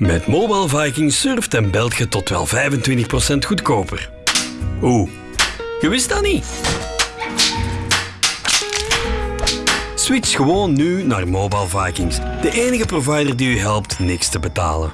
Met Mobile Vikings surft en belt je tot wel 25% goedkoper. Oeh, je wist dat niet? Switch gewoon nu naar Mobile Vikings, de enige provider die u helpt niks te betalen.